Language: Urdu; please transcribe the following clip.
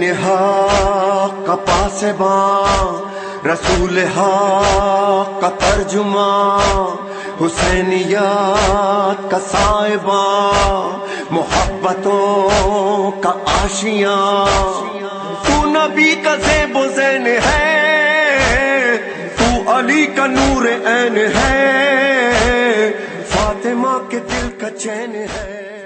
دین کپا کا پاسباں، رسول ہا کا ترجمہ، حسینیات کا صاحباں محبتوں کا آشیاں۔ تو نبی کا زیب و زین ہے، تو علی کا نور عین ہے۔ فاطمہ کے دل کا چین ہے۔